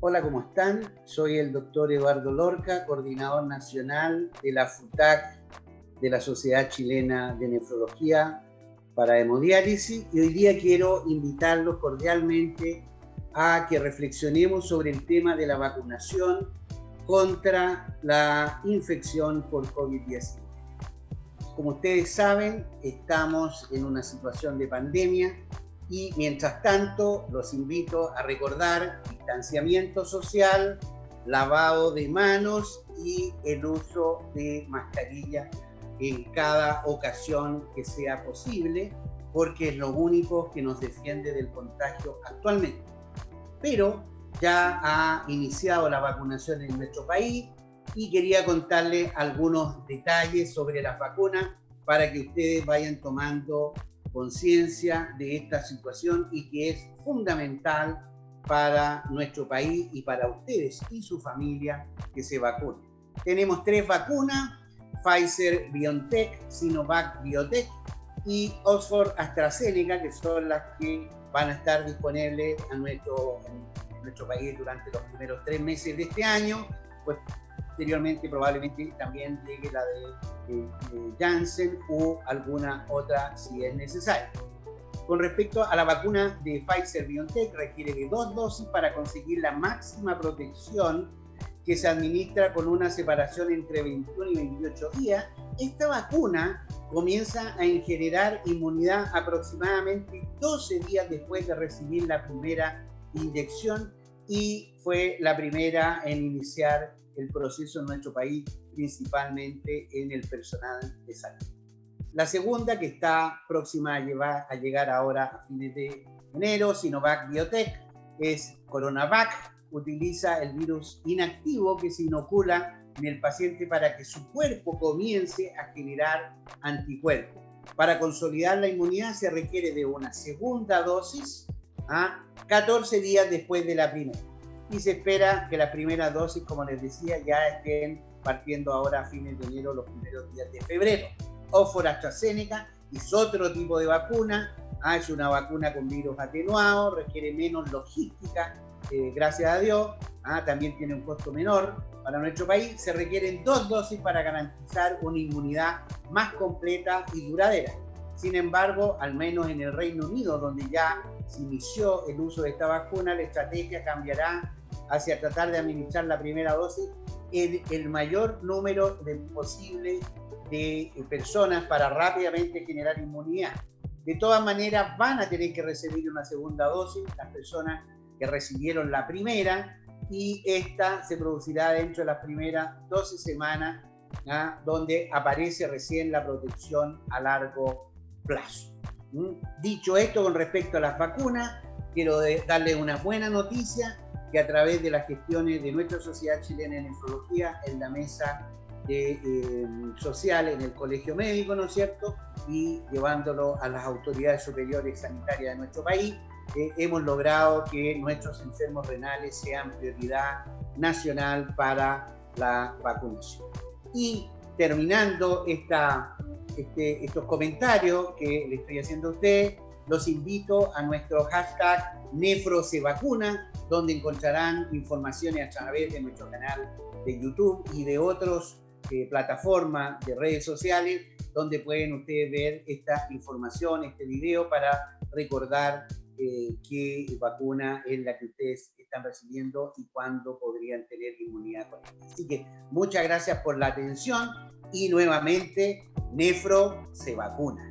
Hola, ¿cómo están? Soy el doctor Eduardo Lorca, coordinador nacional de la FUTAC de la Sociedad Chilena de Nefrología para Hemodiálisis y hoy día quiero invitarlos cordialmente a que reflexionemos sobre el tema de la vacunación contra la infección por COVID-19. Como ustedes saben, estamos en una situación de pandemia y mientras tanto los invito a recordar distanciamiento social, lavado de manos y el uso de mascarilla en cada ocasión que sea posible, porque es lo único que nos defiende del contagio actualmente. Pero ya ha iniciado la vacunación en nuestro país y quería contarles algunos detalles sobre las vacunas para que ustedes vayan tomando conciencia de esta situación y que es fundamental para nuestro país y para ustedes y su familia que se vacunen. Tenemos tres vacunas, Pfizer BioNTech, Sinovac Biotech y Oxford AstraZeneca, que son las que van a estar disponibles a nuestro, nuestro país durante los primeros tres meses de este año. Pues posteriormente probablemente también llegue la de, Janssen o alguna otra si es necesario. Con respecto a la vacuna de Pfizer BioNTech, requiere de dos dosis para conseguir la máxima protección que se administra con una separación entre 21 y 28 días. Esta vacuna comienza a generar inmunidad aproximadamente 12 días después de recibir la primera inyección y fue la primera en iniciar el proceso en nuestro país, principalmente en el personal de salud. La segunda, que está próxima a, llevar, a llegar ahora a fines de enero, Sinovac Biotech, es Coronavac. Utiliza el virus inactivo que se inocula en el paciente para que su cuerpo comience a generar anticuerpos. Para consolidar la inmunidad se requiere de una segunda dosis a 14 días después de la primera. Y se espera que la primera dosis, como les decía, ya estén partiendo ahora a fines de enero, los primeros días de febrero. Oxford AstraZeneca es otro tipo de vacuna, ah, es una vacuna con virus atenuado, requiere menos logística, eh, gracias a Dios, ah, también tiene un costo menor. Para nuestro país, se requieren dos dosis para garantizar una inmunidad más completa y duradera. Sin embargo, al menos en el Reino Unido, donde ya se inició el uso de esta vacuna, la estrategia cambiará hacia tratar de administrar la primera dosis en el mayor número de posible de personas para rápidamente generar inmunidad. De todas maneras, van a tener que recibir una segunda dosis las personas que recibieron la primera y esta se producirá dentro de las primeras 12 semanas, ¿ah? donde aparece recién la protección a largo plazo. ¿Mm? Dicho esto con respecto a las vacunas, quiero darle una buena noticia que a través de las gestiones de nuestra Sociedad Chilena de Nefrología en la mesa de, eh, social en el Colegio Médico, ¿no es cierto? Y llevándolo a las autoridades superiores sanitarias de nuestro país, eh, hemos logrado que nuestros enfermos renales sean prioridad nacional para la vacunación. Y terminando esta, este, estos comentarios que le estoy haciendo a usted, los invito a nuestro hashtag NefroSeVacuna, donde encontrarán informaciones a través de nuestro canal de YouTube y de otras eh, plataformas de redes sociales, donde pueden ustedes ver esta información, este video, para recordar eh, qué vacuna es la que ustedes están recibiendo y cuándo podrían tener inmunidad. Así que muchas gracias por la atención y nuevamente, Nefro se vacuna.